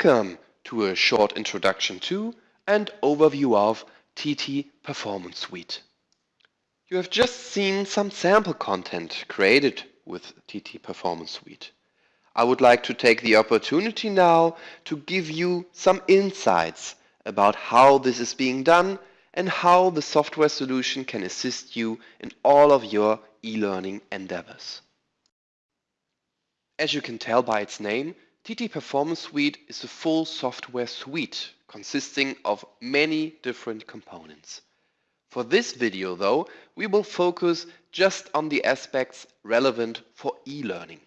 Welcome to a short introduction to and overview of TT Performance Suite. You have just seen some sample content created with TT Performance Suite. I would like to take the opportunity now to give you some insights about how this is being done and how the software solution can assist you in all of your e-learning endeavors. As you can tell by its name, TT Performance Suite is a full software suite consisting of many different components. For this video though, we will focus just on the aspects relevant for e-learning.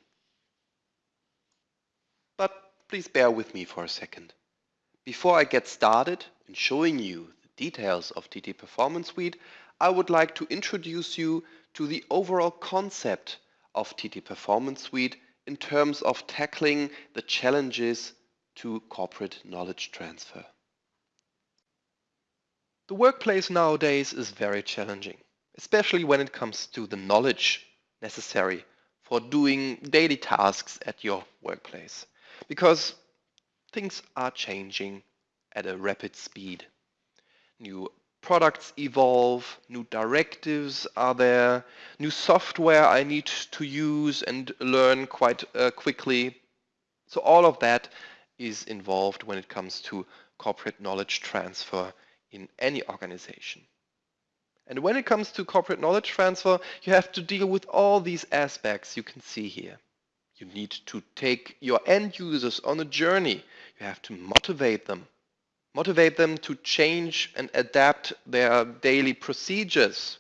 But please bear with me for a second. Before I get started in showing you the details of TT Performance Suite, I would like to introduce you to the overall concept of TT Performance Suite in terms of tackling the challenges to corporate knowledge transfer. The workplace nowadays is very challenging, especially when it comes to the knowledge necessary for doing daily tasks at your workplace, because things are changing at a rapid speed. New products evolve, new directives are there, new software I need to use and learn quite uh, quickly. So all of that is involved when it comes to corporate knowledge transfer in any organization. And when it comes to corporate knowledge transfer, you have to deal with all these aspects you can see here. You need to take your end users on a journey. You have to motivate them Motivate them to change and adapt their daily procedures.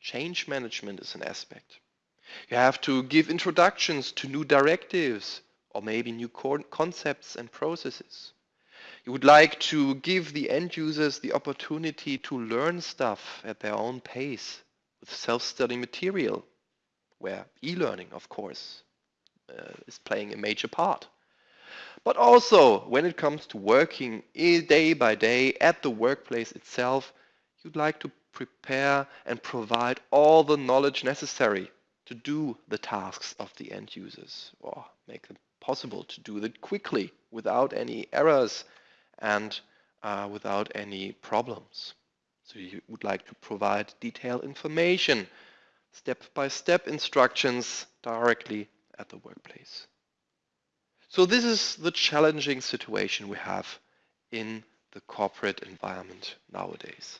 Change management is an aspect. You have to give introductions to new directives or maybe new concepts and processes. You would like to give the end users the opportunity to learn stuff at their own pace with self-study material, where e-learning, of course, uh, is playing a major part. But also, when it comes to working day by day at the workplace itself, you'd like to prepare and provide all the knowledge necessary to do the tasks of the end users or make them possible to do it quickly without any errors and uh, without any problems. So you would like to provide detailed information, step-by-step -step instructions directly at the workplace. So this is the challenging situation we have in the corporate environment nowadays.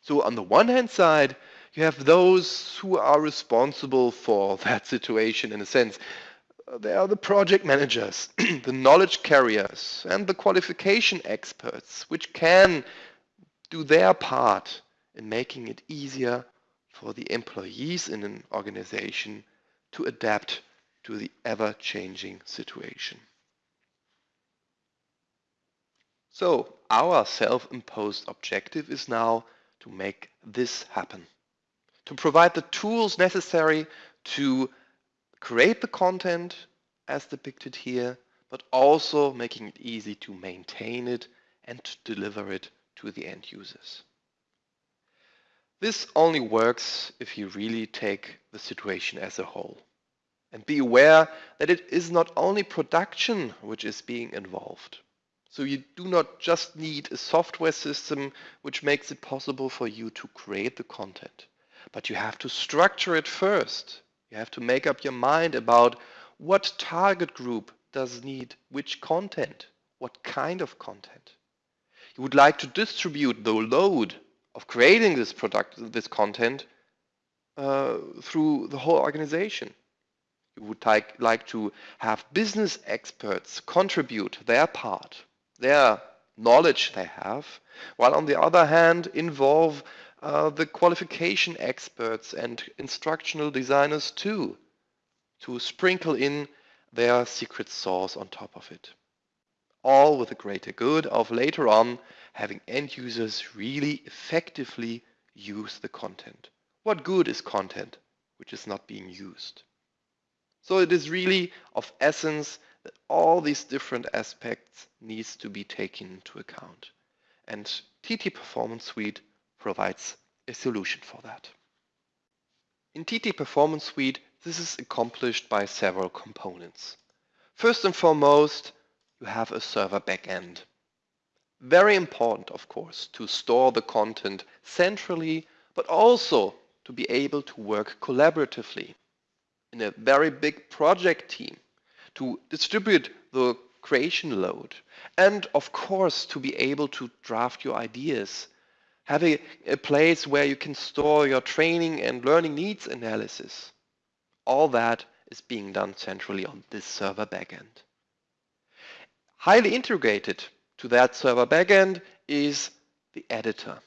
So on the one hand side, you have those who are responsible for that situation in a sense. Uh, they are the project managers, the knowledge carriers, and the qualification experts, which can do their part in making it easier for the employees in an organization to adapt to the ever-changing situation. So our self-imposed objective is now to make this happen, to provide the tools necessary to create the content as depicted here, but also making it easy to maintain it and to deliver it to the end users. This only works if you really take the situation as a whole. And be aware that it is not only production which is being involved. So you do not just need a software system which makes it possible for you to create the content, but you have to structure it first. You have to make up your mind about what target group does need which content, what kind of content. You would like to distribute the load of creating this product, this content uh, through the whole organization would like, like to have business experts contribute their part, their knowledge they have, while on the other hand involve uh, the qualification experts and instructional designers too, to sprinkle in their secret sauce on top of it. All with the greater good of later on having end users really effectively use the content. What good is content which is not being used? So it is really of essence that all these different aspects needs to be taken into account. And TT Performance Suite provides a solution for that. In TT Performance Suite, this is accomplished by several components. First and foremost, you have a server backend. Very important, of course, to store the content centrally, but also to be able to work collaboratively in a very big project team, to distribute the creation load, and of course to be able to draft your ideas, have a, a place where you can store your training and learning needs analysis. All that is being done centrally on this server backend. Highly integrated to that server backend is the editor.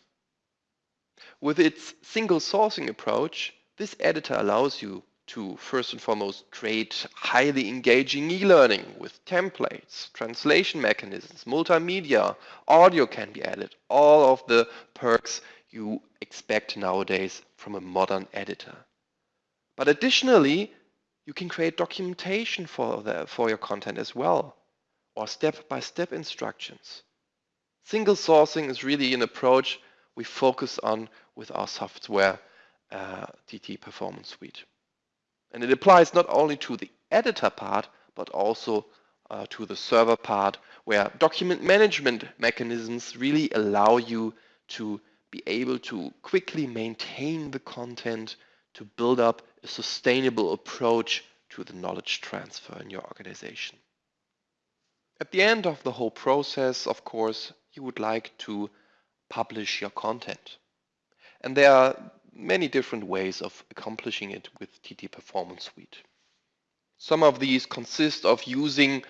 With its single sourcing approach, this editor allows you to first and foremost create highly engaging e-learning with templates, translation mechanisms, multimedia, audio can be added, all of the perks you expect nowadays from a modern editor. But additionally, you can create documentation for, the, for your content as well or step-by-step -step instructions. Single sourcing is really an approach we focus on with our software uh, TT Performance Suite. And it applies not only to the editor part, but also uh, to the server part, where document management mechanisms really allow you to be able to quickly maintain the content to build up a sustainable approach to the knowledge transfer in your organization. At the end of the whole process, of course, you would like to publish your content. And there are many different ways of accomplishing it with TT Performance Suite. Some of these consist of using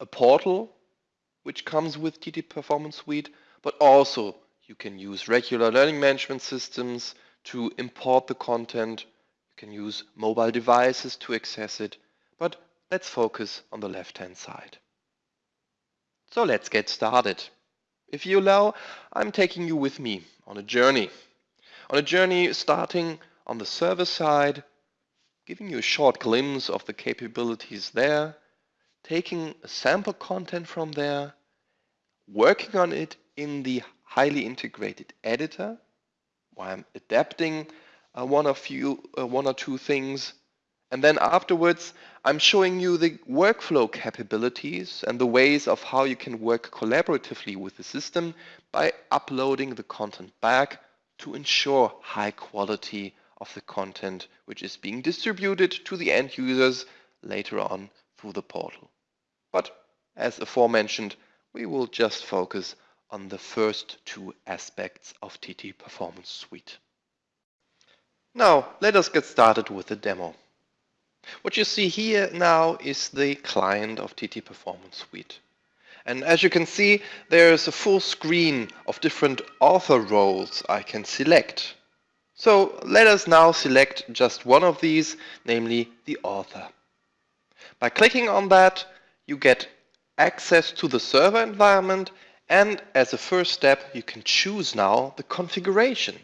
a portal which comes with TT Performance Suite, but also you can use regular learning management systems to import the content. You can use mobile devices to access it, but let's focus on the left-hand side. So let's get started. If you allow, I'm taking you with me on a journey. On a journey starting on the server side, giving you a short glimpse of the capabilities there, taking a sample content from there, working on it in the highly integrated editor, while I'm adapting uh, one, or few, uh, one or two things. And then afterwards, I'm showing you the workflow capabilities and the ways of how you can work collaboratively with the system by uploading the content back to ensure high quality of the content which is being distributed to the end users later on through the portal. But as aforementioned, we will just focus on the first two aspects of TT Performance Suite. Now, let us get started with the demo. What you see here now is the client of TT Performance Suite. And as you can see, there is a full screen of different author roles I can select. So let us now select just one of these, namely the author. By clicking on that, you get access to the server environment and as a first step, you can choose now the configuration.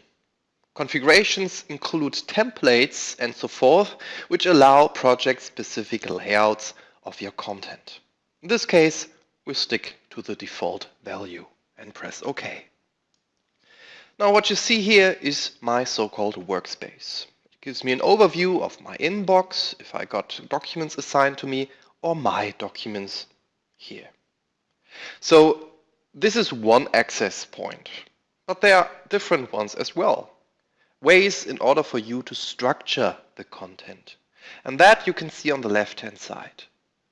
Configurations include templates and so forth, which allow project-specific layouts of your content. In this case, we stick to the default value and press OK. Now what you see here is my so-called workspace. It gives me an overview of my inbox, if I got documents assigned to me, or my documents here. So this is one access point, but there are different ones as well ways in order for you to structure the content. And that you can see on the left-hand side.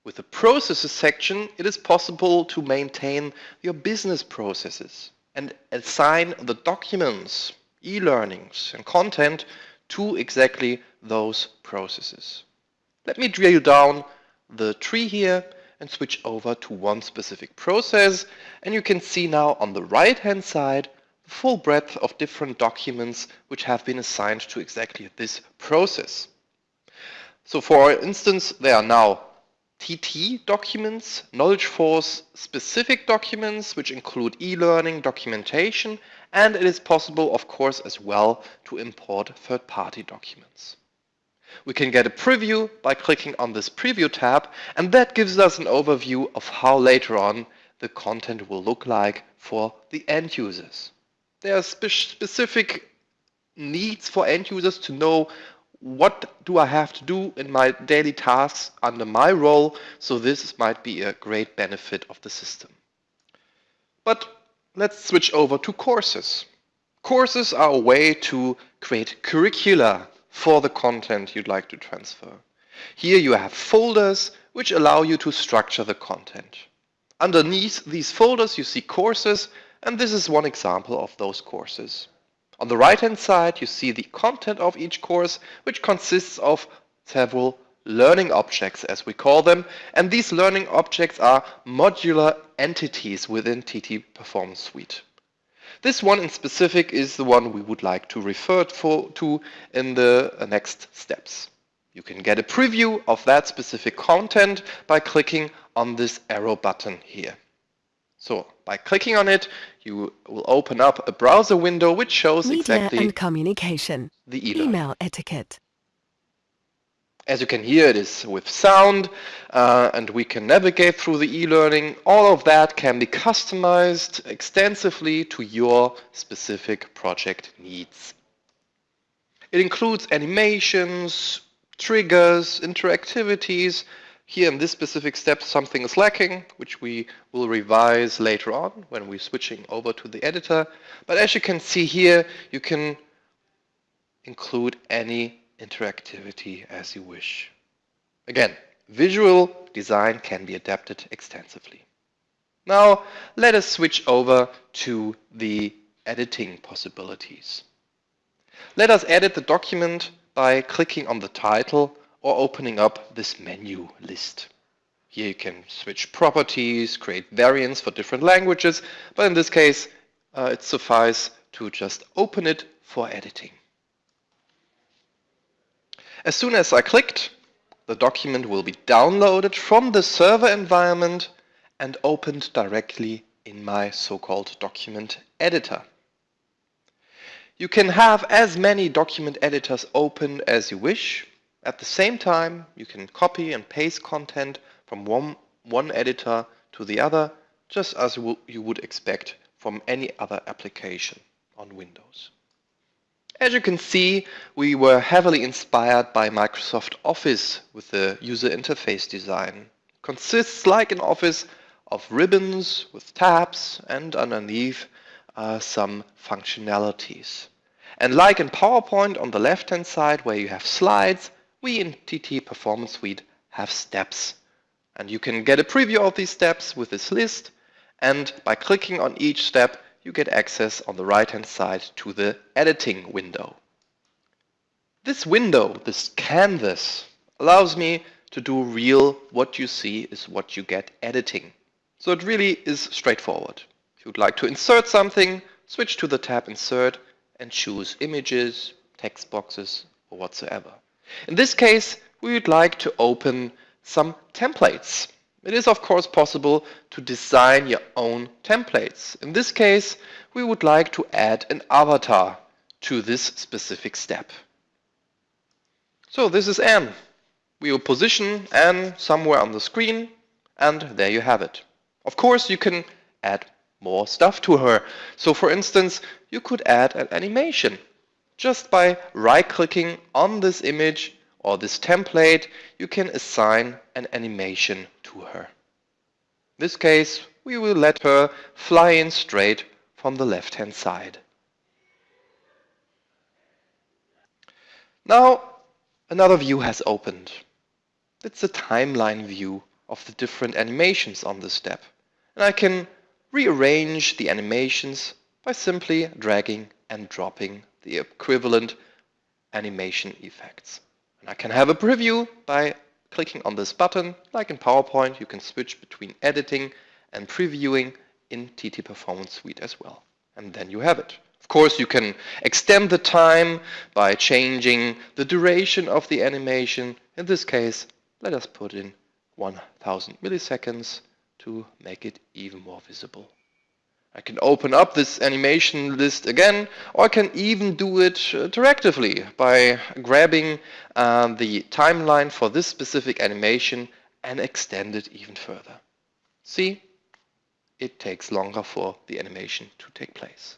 With the processes section, it is possible to maintain your business processes and assign the documents, e-learnings and content to exactly those processes. Let me drill down the tree here and switch over to one specific process and you can see now on the right hand side the full breadth of different documents which have been assigned to exactly this process. So for instance, there are now TT documents, Knowledge Force specific documents, which include e-learning documentation, and it is possible, of course, as well to import third-party documents. We can get a preview by clicking on this preview tab, and that gives us an overview of how later on the content will look like for the end users there are spe specific needs for end users to know what do I have to do in my daily tasks under my role, so this might be a great benefit of the system. But let's switch over to courses. Courses are a way to create curricula for the content you'd like to transfer. Here you have folders which allow you to structure the content. Underneath these folders you see courses and this is one example of those courses. On the right hand side you see the content of each course which consists of several learning objects as we call them and these learning objects are modular entities within TT Performance Suite. This one in specific is the one we would like to refer to in the uh, next steps. You can get a preview of that specific content by clicking on this arrow button here. So by clicking on it, you will open up a browser window which shows Media exactly and communication. the e-learning. Email etiquette. As you can hear, it is with sound uh, and we can navigate through the e-learning. All of that can be customized extensively to your specific project needs. It includes animations, triggers, interactivities. Here in this specific step, something is lacking, which we will revise later on when we're switching over to the editor. But as you can see here, you can include any interactivity as you wish. Again, visual design can be adapted extensively. Now let us switch over to the editing possibilities. Let us edit the document by clicking on the title or opening up this menu list. Here you can switch properties, create variants for different languages, but in this case uh, it suffices to just open it for editing. As soon as I clicked, the document will be downloaded from the server environment and opened directly in my so-called document editor. You can have as many document editors open as you wish. At the same time, you can copy and paste content from one, one editor to the other, just as you would expect from any other application on Windows. As you can see, we were heavily inspired by Microsoft Office with the user interface design. It consists like an Office of ribbons with tabs and underneath uh, some functionalities. And like in PowerPoint on the left hand side where you have slides, we in TT Performance Suite have steps. And you can get a preview of these steps with this list and by clicking on each step you get access on the right hand side to the editing window. This window, this canvas, allows me to do real what you see is what you get editing. So it really is straightforward. If you'd like to insert something, switch to the tab Insert and choose images, text boxes or whatsoever. In this case, we would like to open some templates. It is of course possible to design your own templates. In this case, we would like to add an avatar to this specific step. So this is Anne. We will position Anne somewhere on the screen and there you have it. Of course, you can add more stuff to her. So for instance, you could add an animation. Just by right-clicking on this image or this template, you can assign an animation to her. In this case, we will let her fly in straight from the left-hand side. Now, another view has opened. It's a timeline view of the different animations on the step. And I can rearrange the animations by simply dragging and dropping the equivalent animation effects. And I can have a preview by clicking on this button. Like in PowerPoint, you can switch between editing and previewing in TT Performance Suite as well. And then you have it. Of course, you can extend the time by changing the duration of the animation. In this case, let us put in 1000 milliseconds to make it even more visible. I can open up this animation list again, or I can even do it interactively by grabbing um, the timeline for this specific animation and extend it even further. See, it takes longer for the animation to take place.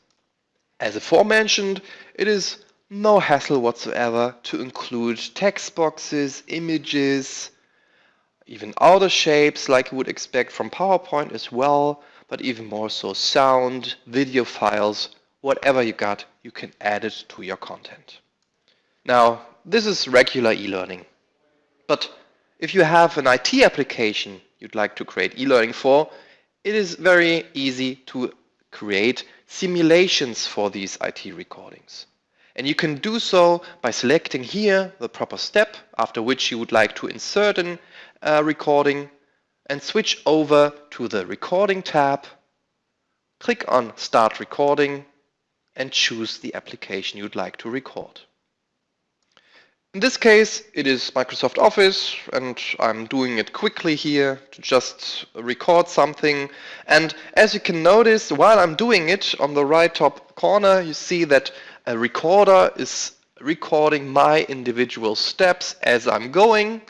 As aforementioned, it is no hassle whatsoever to include text boxes, images, even outer shapes like you would expect from PowerPoint as well, but even more so sound, video files, whatever you got, you can add it to your content. Now, this is regular e-learning. But if you have an IT application you'd like to create e-learning for, it is very easy to create simulations for these IT recordings. And you can do so by selecting here the proper step after which you would like to insert a uh, recording and switch over to the recording tab, click on start recording and choose the application you'd like to record. In this case, it is Microsoft Office, and I'm doing it quickly here to just record something. And as you can notice, while I'm doing it, on the right top corner, you see that a recorder is recording my individual steps as I'm going.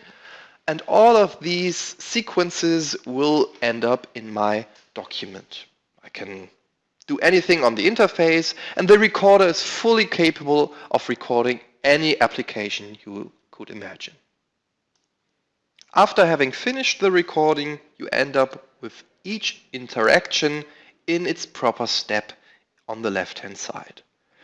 And all of these sequences will end up in my document. I can do anything on the interface, and the recorder is fully capable of recording any application you could imagine. After having finished the recording, you end up with each interaction in its proper step on the left-hand side.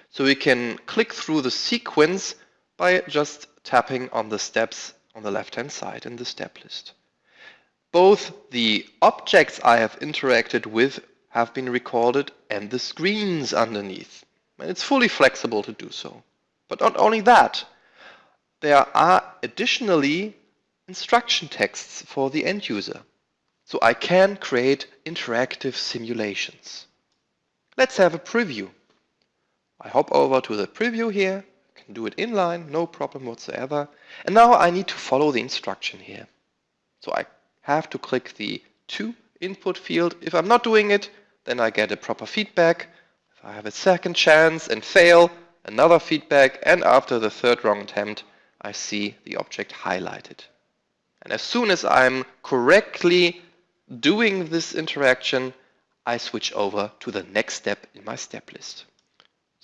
So we can click through the sequence by just tapping on the steps on the left-hand side in the step list. Both the objects I have interacted with have been recorded and the screens underneath. And it's fully flexible to do so. But not only that, there are additionally instruction texts for the end user. So I can create interactive simulations. Let's have a preview. I hop over to the preview here, can do it inline, no problem whatsoever. And now I need to follow the instruction here. So I have to click the to input field. If I'm not doing it, then I get a proper feedback. If I have a second chance and fail, another feedback, and after the third wrong attempt, I see the object highlighted. And as soon as I'm correctly doing this interaction, I switch over to the next step in my step list.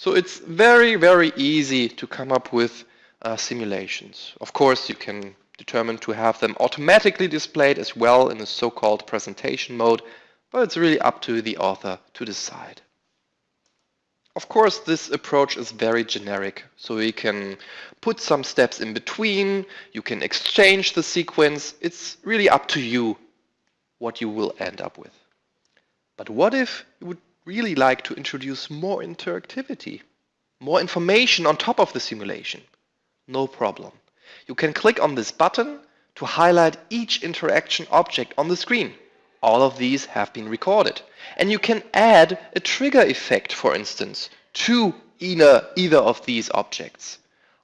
So it's very, very easy to come up with uh, simulations. Of course, you can determine to have them automatically displayed as well in the so-called presentation mode, but it's really up to the author to decide. Of course, this approach is very generic, so you can put some steps in between, you can exchange the sequence, it's really up to you what you will end up with. But what if you would really like to introduce more interactivity, more information on top of the simulation? No problem. You can click on this button to highlight each interaction object on the screen. All of these have been recorded. And you can add a trigger effect, for instance, to either, either of these objects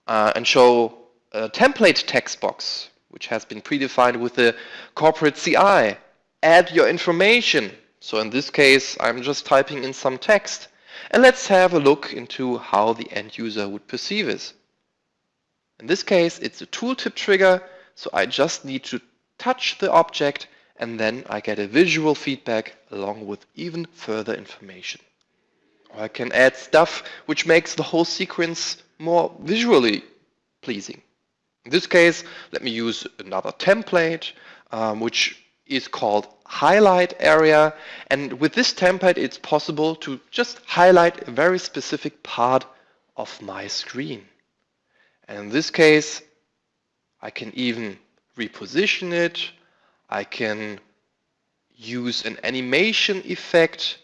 uh, and show a template text box, which has been predefined with the corporate CI. Add your information. So in this case, I'm just typing in some text. And let's have a look into how the end user would perceive it. In this case, it's a tooltip trigger, so I just need to touch the object and then I get a visual feedback along with even further information. Or I can add stuff which makes the whole sequence more visually pleasing. In this case, let me use another template, um, which is called highlight area. And with this template, it's possible to just highlight a very specific part of my screen. And in this case, I can even reposition it I can use an animation effect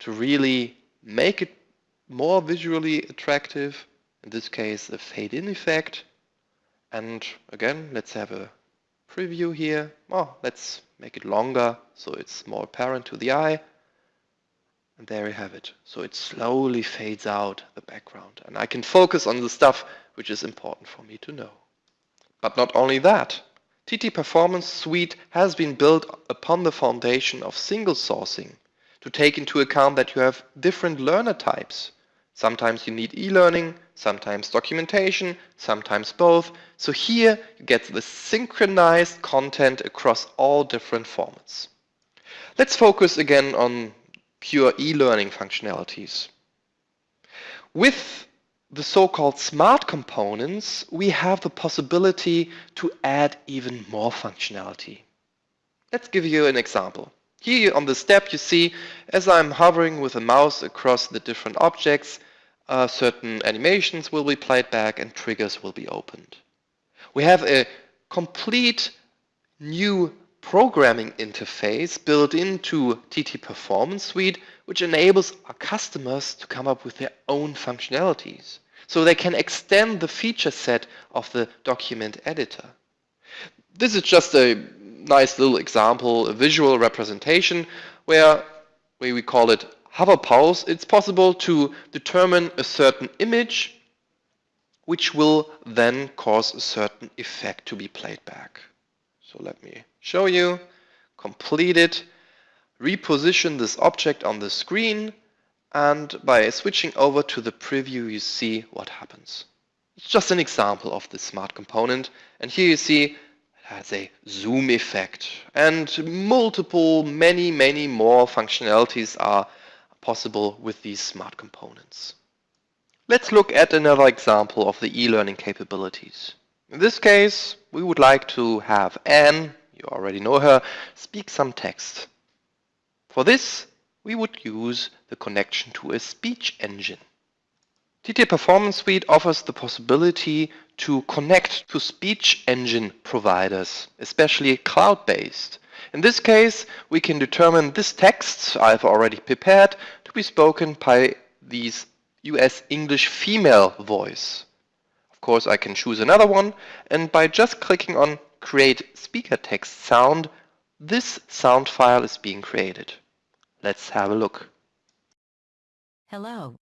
to really make it more visually attractive. In this case, a fade-in effect. And again, let's have a preview here. Oh, let's make it longer so it's more apparent to the eye. And there you have it. So it slowly fades out the background. And I can focus on the stuff which is important for me to know. But not only that. TT Performance Suite has been built upon the foundation of single sourcing to take into account that you have different learner types. Sometimes you need e-learning, sometimes documentation, sometimes both. So here you get the synchronized content across all different formats. Let's focus again on pure e-learning functionalities. With the so-called smart components, we have the possibility to add even more functionality. Let's give you an example. Here on the step you see, as I'm hovering with a mouse across the different objects, uh, certain animations will be played back and triggers will be opened. We have a complete new programming interface built into TT Performance Suite, which enables our customers to come up with their own functionalities. So they can extend the feature set of the document editor. This is just a nice little example, a visual representation where, we call it hover pause. It's possible to determine a certain image which will then cause a certain effect to be played back. So let me show you, complete it, reposition this object on the screen, and by switching over to the preview you see what happens. It's just an example of the smart component, and here you see it has a zoom effect, and multiple, many, many more functionalities are possible with these smart components. Let's look at another example of the e-learning capabilities. In this case, we would like to have Anne, you already know her, speak some text. For this, we would use the connection to a speech engine. TT Performance Suite offers the possibility to connect to speech engine providers, especially cloud-based. In this case, we can determine this text I've already prepared to be spoken by these US English female voice. Of course, I can choose another one, and by just clicking on Create Speaker Text Sound, this sound file is being created. Let's have a look. Hello.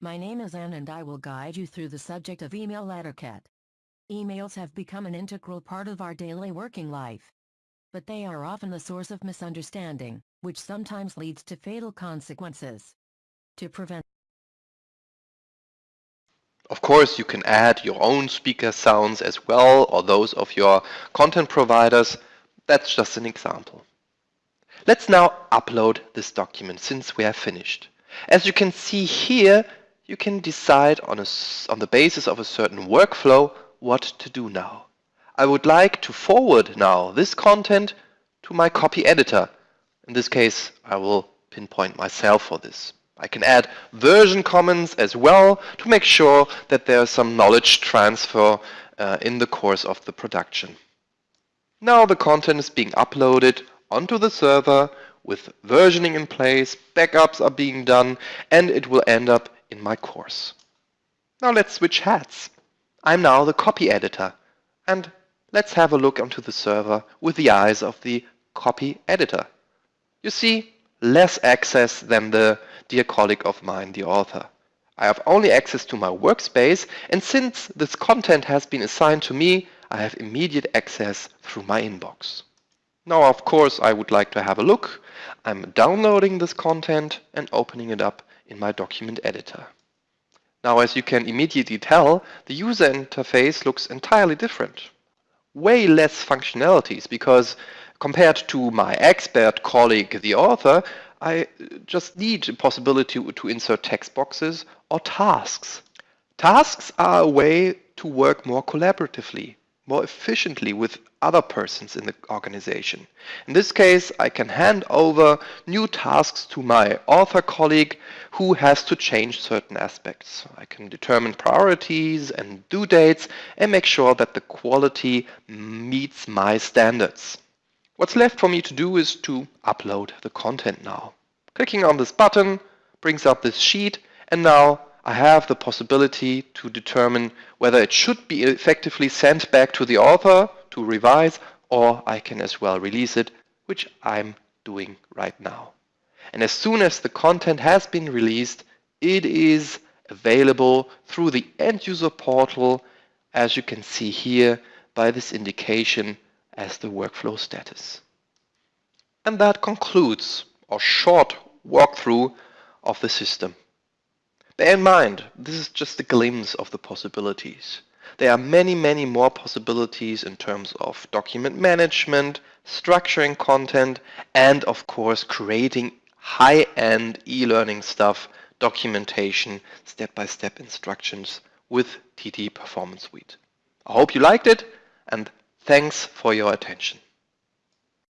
My name is Anne and I will guide you through the subject of email etiquette. Emails have become an integral part of our daily working life. But they are often the source of misunderstanding, which sometimes leads to fatal consequences. To prevent Of course, you can add your own speaker sounds as well or those of your content providers. That's just an example. Let's now upload this document since we have finished. As you can see here, you can decide on, a, on the basis of a certain workflow what to do now. I would like to forward now this content to my copy editor. In this case, I will pinpoint myself for this. I can add version comments as well to make sure that there's some knowledge transfer uh, in the course of the production. Now the content is being uploaded onto the server with versioning in place, backups are being done, and it will end up in my course. Now let's switch hats. I'm now the copy editor, and let's have a look onto the server with the eyes of the copy editor. You see, less access than the dear colleague of mine, the author. I have only access to my workspace, and since this content has been assigned to me, I have immediate access through my inbox. Now, of course, I would like to have a look. I'm downloading this content and opening it up in my document editor. Now, as you can immediately tell, the user interface looks entirely different. Way less functionalities because compared to my expert colleague, the author, I just need a possibility to insert text boxes or tasks. Tasks are a way to work more collaboratively, more efficiently with other persons in the organization. In this case, I can hand over new tasks to my author colleague who has to change certain aspects. I can determine priorities and due dates and make sure that the quality meets my standards. What's left for me to do is to upload the content now. Clicking on this button brings up this sheet and now I have the possibility to determine whether it should be effectively sent back to the author to revise or I can as well release it, which I'm doing right now. And as soon as the content has been released, it is available through the end user portal as you can see here by this indication as the workflow status. And that concludes our short walkthrough of the system. Bear in mind, this is just a glimpse of the possibilities. There are many, many more possibilities in terms of document management, structuring content, and of course creating high-end e-learning stuff documentation, step-by-step -step instructions with TT Performance Suite. I hope you liked it and thanks for your attention.